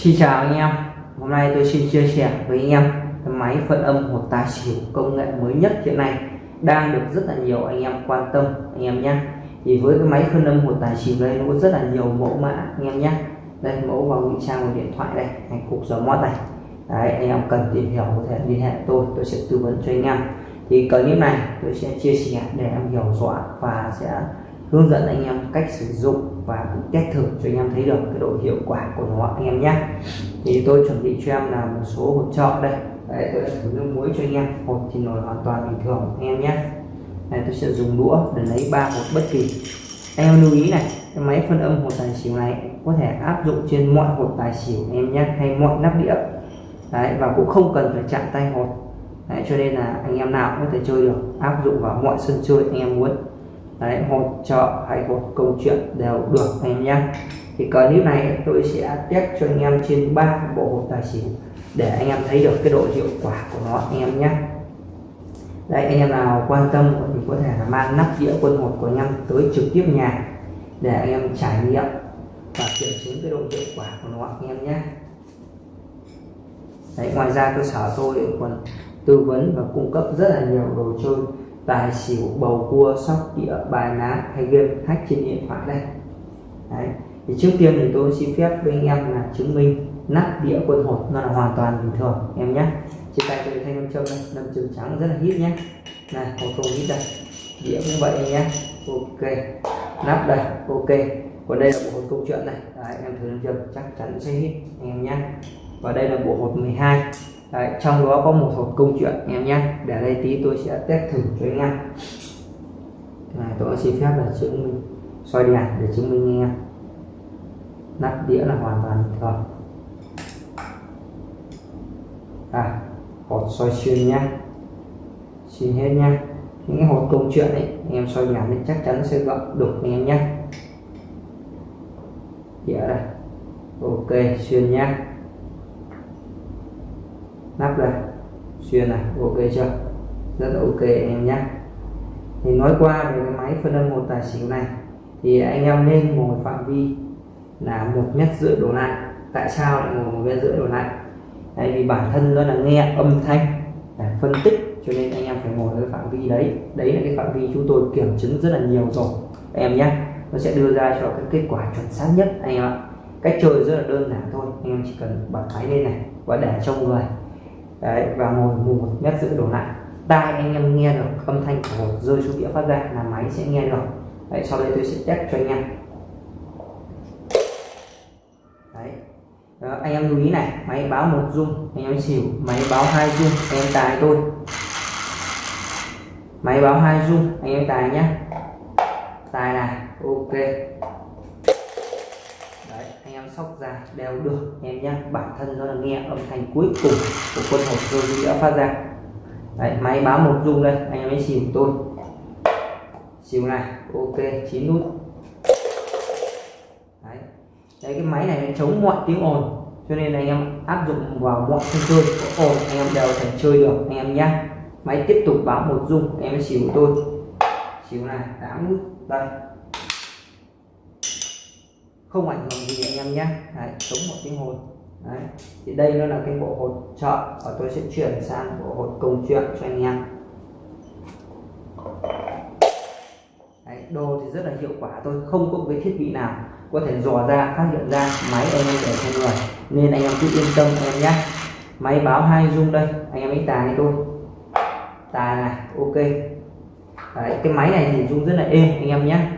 Xin chào anh em. Hôm nay tôi xin chia sẻ với anh em cái máy phân âm hột tài xỉu công nghệ mới nhất hiện nay. Đang được rất là nhiều anh em quan tâm, anh em nhé. Thì với cái máy phân âm hột tài xỉu đây, nó có rất là nhiều mẫu mã, anh em nhé. Đây, mẫu vào ngụy trang của điện thoại đây hay cục gió mót này đấy, anh em cần tìm hiểu có thể liên hệ tôi tôi sẽ tư vấn cho anh em. Thì clip này tôi sẽ chia sẻ để em hiểu rõ và sẽ hướng dẫn anh em cách sử dụng và cũng test thử cho anh em thấy được cái độ hiệu quả của nó anh em nhé. Thì tôi chuẩn bị cho em là một số hột trọ đây. Đấy, tôi đã thử nước muối cho anh em. Hột thì nổi hoàn toàn bình thường anh em nhé. Này tôi sẽ dùng đũa để lấy ba hột bất kỳ. Anh em lưu ý này cái máy phân âm hột tài xỉu này có thể áp dụng trên mọi hột tài xỉu anh em nhé hay mọi nắp đĩa. Đấy, và cũng không cần phải chạm tay hột Đấy, cho nên là anh em nào cũng có thể chơi được áp dụng vào mọi sân chơi anh em muốn đấy hỗ trợ hay một câu chuyện đều được anh em nhé thì clip này tôi sẽ test cho anh em trên ba bộ hột tài xỉu để anh em thấy được cái độ hiệu quả của nó anh em nhé. Đây anh em nào quan tâm thì có thể là mang nắp đĩa quân hột của anh em tới trực tiếp nhà để anh em trải nghiệm và kiểm chứng cái độ hiệu quả của nó anh em nhé. Đấy, ngoài ra cơ sở tôi còn tư vấn và cung cấp rất là nhiều đồ chơi tài xỉu bầu cua sóc đĩa bài ná hay game hack trên điện thoại đây. Đấy. thì trước tiên thì tôi xin phép với anh em là chứng minh nắp đĩa quân hột nó là hoàn toàn bình thường em nhé. Trên tay tôi thanh nam châm đây nam châm trắng rất là hít nhé. Này hột không hít đây. Đĩa cũng vậy nhé. Ok nắp đây ok. Còn đây là bộ hột câu chuyện này. Đấy, em thử nam châm chắc chắn sẽ hít anh em nhé. Và đây là bộ hột 12 Đấy, trong đó có một hộp câu chuyện em nhé. Để đây tí tôi sẽ test thử cho anh em. Này, tôi xin phép là chứng minh soi đèn để chứng minh anh em. Nắp đĩa là hoàn toàn bình thường. À hột soi xuyên nhá xuyên hết nhá những cái hột câu chuyện ấy anh em soi đèn thì chắc chắn sẽ gặp được anh em nhé. Đĩa đây. Ok xuyên nhá nắp này xuyên này, ok chưa? Rất là ok anh em nhé. Thì nói qua về cái máy phân âm một tài xỉu này, thì anh em nên ngồi phạm vi là một mét rưỡi đổ lại. Tại sao lại ngồi một mét rưỡi đổ lại? Tại vì bản thân nó là nghe âm thanh để phân tích, cho nên anh em phải ngồi ở phạm vi đấy. Đấy là cái phạm vi chúng tôi kiểm chứng rất là nhiều rồi. Em nhé, nó sẽ đưa ra cho cái kết quả chuẩn xác nhất anh em ạ. Cách chơi rất là đơn giản thôi, anh em chỉ cần bật máy lên này và để trong người đấy và ngồi một mét rưỡi đổ lại. Tai anh em nghe được âm thanh của hột rơi xuống đĩa phát ra là máy sẽ nghe được. Đấy sau đây tôi sẽ test cho anh em. Đấy. Đó, anh em lưu ý này máy báo một rung anh em xỉu máy báo hai rung anh em tài tôi. Máy báo hai rung anh em tài nhé tài này ok sóc ra đều được em nhé bản thân nó là nghe âm thanh cuối cùng của quân hộp rồi đã phát ra. Đấy, máy báo một rung đây anh em ấy xỉu tôi. Xỉu này ok chín nút. Đấy. Đấy, cái máy này nó chống mọi tiếng ồn cho nên anh em áp dụng vào mọi sân chơi. Có ồn anh em đều thể chơi được anh em nhé máy tiếp tục báo một rung anh em ấy xỉu tôi. Xỉu này tám nút đây không ảnh hưởng gì anh em nhé. Đấy, chống một tiếng hồn Đấy. thì đây nó là cái bộ hột trợ và tôi sẽ chuyển sang bộ hột công chuyện cho anh em. Đấy, đồ thì rất là hiệu quả tôi không có cái thiết bị nào có thể dò ra phát hiện ra máy anh em để cho người. Nên anh em cứ yên tâm anh em nhé. Máy báo hai dung đây. Anh em ấy tài tôi tài này ok. Đấy, cái máy này thì rung rất là êm anh em nhé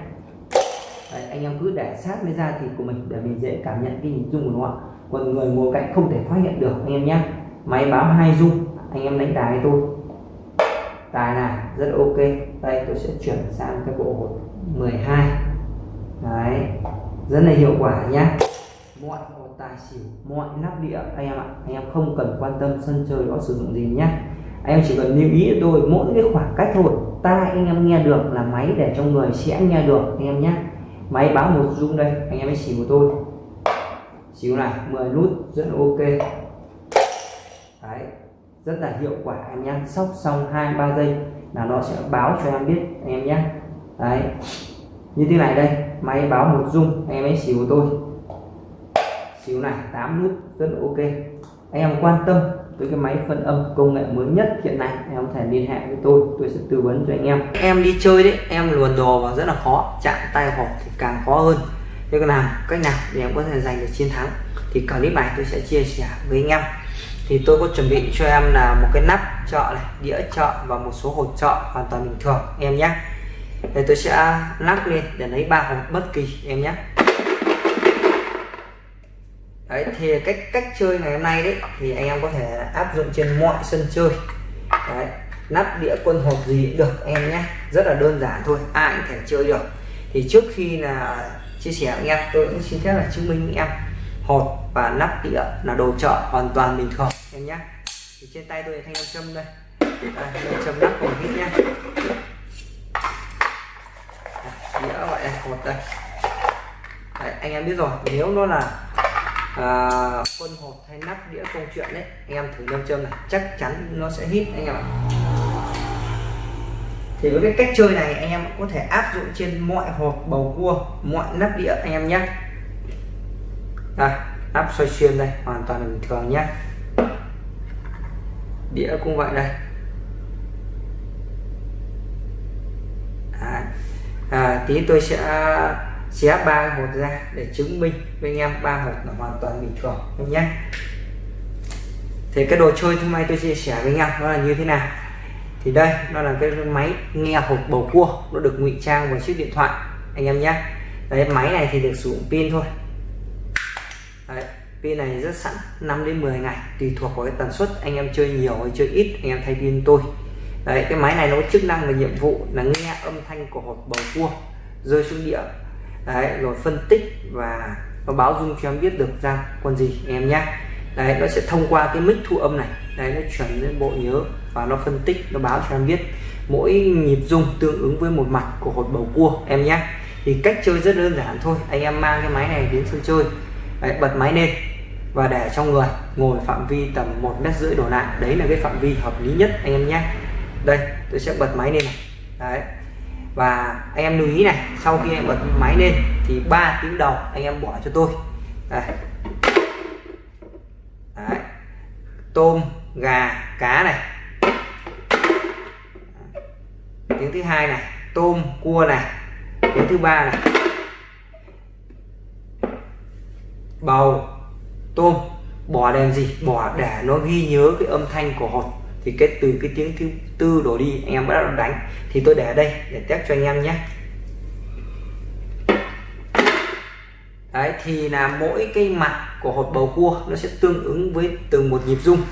anh em cứ để sát với da thịt của mình để mình dễ cảm nhận cái hình dung của nó còn người ngồi cạnh không thể phát hiện được, anh em nhé máy báo hai dung, anh em đánh tài tôi tài là rất ok. Đây, tôi sẽ chuyển sang cái bộ hột 12 đấy, rất là hiệu quả nhé mọi hột tài xỉu, mọi nắp đĩa anh em ạ. Anh em không cần quan tâm sân chơi đó sử dụng gì nhé anh em chỉ cần lưu ý tôi mỗi cái khoảng cách thôi. Tai anh em nghe được là máy để trong người sẽ nghe được, anh em nhé máy báo một rung đây, anh em hãy xỉu của tôi. Xỉu này 10 nút, rất là ok. Đấy, rất là hiệu quả anh em sóc xong hai, ba giây là nó sẽ báo cho em biết, anh em nhé đấy, như thế này đây, máy báo một rung, anh em hãy xỉu của tôi. Xíu này 8 nút, rất là ok. Anh em quan tâm với cái máy phân âm công nghệ mới nhất hiện nay. Em có thể liên hệ với tôi tôi sẽ tư vấn cho anh em. Em đi chơi đấy, em luồn đồ vào rất là khó, chạm tay hộp thì càng khó hơn. Thế còn làm cách nào để em có thể giành được chiến thắng? Thì clip này tôi sẽ chia sẻ với anh em. Thì tôi có chuẩn bị cho em là một cái nắp chợ này, đĩa chợ và một số hộp chợ hoàn toàn bình thường, em nhé. Đây tôi sẽ lắc lên để lấy ba hộp bất kỳ, em nhé đấy thì cách cách chơi ngày hôm nay đấy thì anh em có thể áp dụng trên mọi sân chơi. Đấy nắp đĩa quân hộp gì cũng được em nhé. Rất là đơn giản thôi ai cũng thể chơi được. Thì trước khi là chia sẻ với anh em tôi cũng xin phép là chứng minh với em. Hột và nắp đĩa là đồ chợ hoàn toàn bình thường em nhé. Thì trên tay tôi thanh nam châm đây. À, châm nắp còn hít nhé. Đĩa gọi là hột đây. Đấy, anh em biết rồi nếu nó là à, quân hộp hay nắp đĩa công chuyện đấy. Anh em thử nam châm này. Chắc chắn nó sẽ hít anh em ạ. Thì với cái cách chơi này anh em có thể áp dụng trên mọi hộp bầu cua mọi nắp đĩa anh em nhé. Đây nắp xoay xuyên đây hoàn toàn là bình thường nhé. Đĩa cũng vậy đây. À, à, tí tôi sẽ xé ba hột ra để chứng minh với anh em ba hột là hoàn toàn bình thường em nhé? Thì cái đồ chơi hôm nay tôi chia sẻ với anh em nó là như thế nào. Thì đây nó là cái máy nghe hộp bầu cua nó được ngụy trang vào chiếc điện thoại anh em nhé. Đấy máy này thì được sử dụng pin thôi. Đấy, pin này rất sẵn 5 đến 10 ngày tùy thuộc vào cái tần suất anh em chơi nhiều hay chơi ít anh em thay pin tôi. Đấy cái máy này nó có chức năng và nhiệm vụ là nghe âm thanh của hộp bầu cua rơi xuống địa đấy rồi phân tích và nó báo dung cho em biết được ra con gì em nhé đấy nó sẽ thông qua cái mic thu âm này. Đấy nó chuyển lên bộ nhớ và nó phân tích nó báo cho em biết mỗi nhịp dung tương ứng với một mặt của hột bầu cua em nhé thì cách chơi rất đơn giản thôi. Anh em mang cái máy này đến sân chơi. Đấy, bật máy lên và để trong người ngồi phạm vi tầm một mét rưỡi đổ lại. Đấy là cái phạm vi hợp lý nhất anh em nhé đây tôi sẽ bật máy lên này. Đấy và anh em lưu ý này, sau khi em bật máy lên thì ba tiếng đầu anh em bỏ cho tôi. Đây. Đấy. tôm, gà, cá này. Tiếng thứ hai này, tôm, cua này. Tiếng thứ ba này. Bầu, tôm bỏ đèn gì? Bỏ để nó ghi nhớ cái âm thanh của hột thì cái từ cái tiếng thứ tư đổ đi, anh em bắt đầu đánh. Thì tôi để ở đây để test cho anh em nhé. Đấy, thì là mỗi cái mặt của hột bầu cua nó sẽ tương ứng với từng một nhịp rung.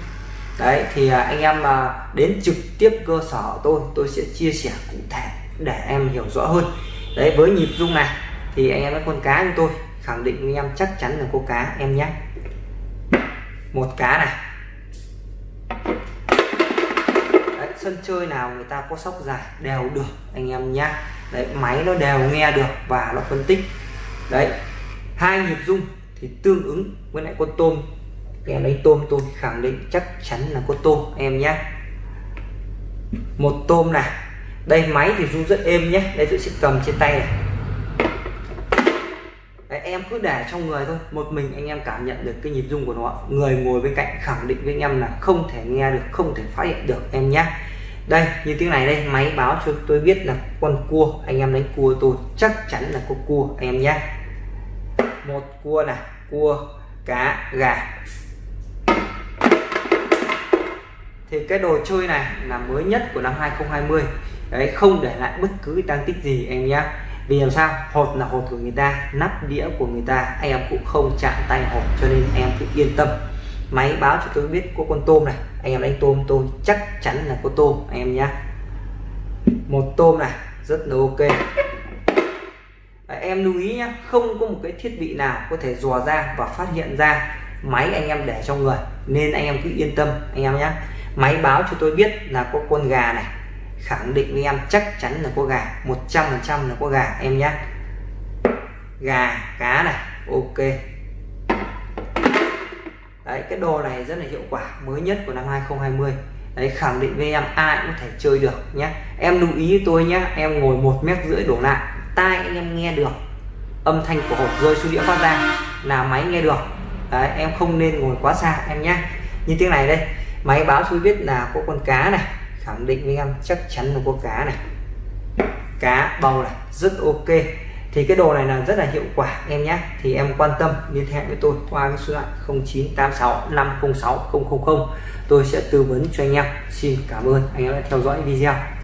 Đấy, thì à, anh em mà đến trực tiếp cơ sở tôi tôi sẽ chia sẻ cụ thể để em hiểu rõ hơn. Đấy, với nhịp rung này, thì anh em với con cá như tôi, khẳng định với em chắc chắn là có cá, em nhé. Một cá này. Sân chơi nào người ta có sóc dài đều được anh em nhá. Đấy máy nó đều nghe được và nó phân tích. Đấy hai nhịp rung thì tương ứng với lại con tôm. Em lấy tôm tôi khẳng định chắc chắn là con tôm em nhé một tôm này đây máy thì rung rất êm nhé đây tôi sẽ cầm trên tay này. Đấy, em cứ để trong người thôi. Một mình anh em cảm nhận được cái nhịp rung của nó. Người ngồi bên cạnh khẳng định với anh em là không thể nghe được không thể phát hiện được em nhé đây, như tiếng này đây, máy báo cho tôi biết là con cua, anh em đánh cua tôi chắc chắn là có cua, anh em nhé. Một cua này, cua, cá, gà. Thì cái đồ chơi này là mới nhất của năm 2020 đấy, không để lại bất cứ tăng tích gì em nhé. Vì làm sao? Hột là hột của người ta, nắp đĩa của người ta, anh em cũng không chạm tay hột, cho nên em cứ yên tâm máy báo cho tôi biết có con tôm này. Anh em đánh tôm tôi chắc chắn là có tôm anh em nhé một tôm này rất là ok. Đấy, em lưu ý nhé không có một cái thiết bị nào có thể dò ra và phát hiện ra máy anh em để trong người. Nên anh em cứ yên tâm anh em nhé máy báo cho tôi biết là có con gà này. Khẳng định với em chắc chắn là có gà 100 phần trăm là có gà em nhé gà cá này ok đấy cái đồ này rất là hiệu quả mới nhất của năm 2020 đấy khẳng định với em ai cũng có thể chơi được nhé em lưu ý với tôi nhé em ngồi một mét rưỡi đổ lại tai anh em nghe được. Âm thanh của hộp rơi xuống đĩa phát ra là máy nghe được. Đấy, em không nên ngồi quá xa em nhé như tiếng này đây máy báo xuống biết là có con cá này khẳng định với em chắc chắn là có cá này. Cá bầu này rất ok thì cái đồ này là rất là hiệu quả, em nhé. Thì em quan tâm, liên hệ với tôi qua cái số điện 0986 506 000 tôi sẽ tư vấn cho anh em. Xin cảm ơn anh em đã theo dõi video.